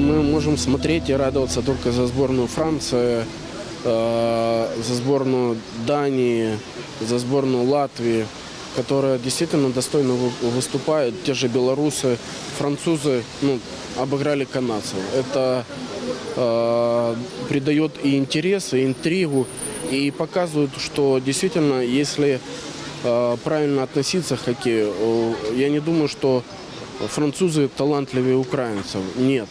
мы можем смотреть и радоваться только за сборную Франции, э, за сборную Дании, за сборную Латвии, которая действительно достойно вы- выступает. Те же белорусы, французы ну, обыграли канадцев. Это э, придает и интерес, и интригу, и показывает, что действительно, если э, правильно относиться к хоккею, я не думаю, что французы талантливее украинцев. Нет.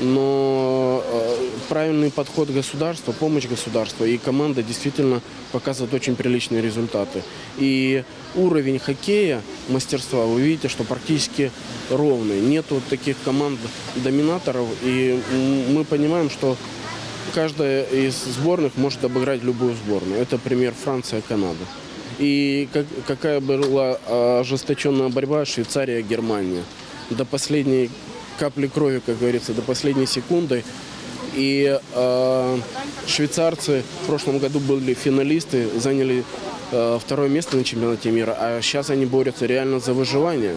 Но э, правильный подход государства, помощь государства и команда действительно показывает очень приличные результаты. И уровень хоккея, мастерства, вы видите, что практически ровный. Нету таких команд-доминаторов. И мы понимаем, что каждая из сборных может обыграть любую сборную. Это пример Франция, Канада. И как- какая была э, ожесточенная борьба Швейцария, Германия. До последней капли крови, как говорится, до последней секунды. И э, швейцарцы в прошлом году были финалисты, заняли э, второе место на чемпионате мира, а сейчас они борются реально за выживание.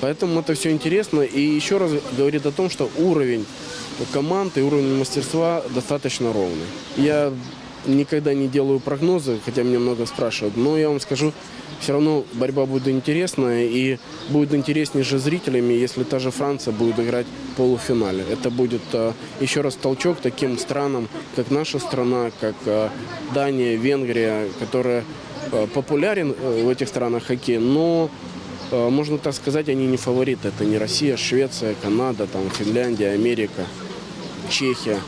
Поэтому это все интересно и еще раз говорит о том, что уровень команд и уровень мастерства достаточно ровный. Я никогда не делаю прогнозы, хотя меня много спрашивают, но я вам скажу, все равно борьба будет интересная и будет интереснее же зрителями, если та же Франция будет играть в полуфинале. Это будет э, еще раз толчок таким странам, как наша страна, как э, Дания, Венгрия, которая э, популярен в этих странах хоккей, но Можно так сказать, они не фавориты. Это не Россия, Швеция, Канада, там, Финляндия, Америка, Чехия.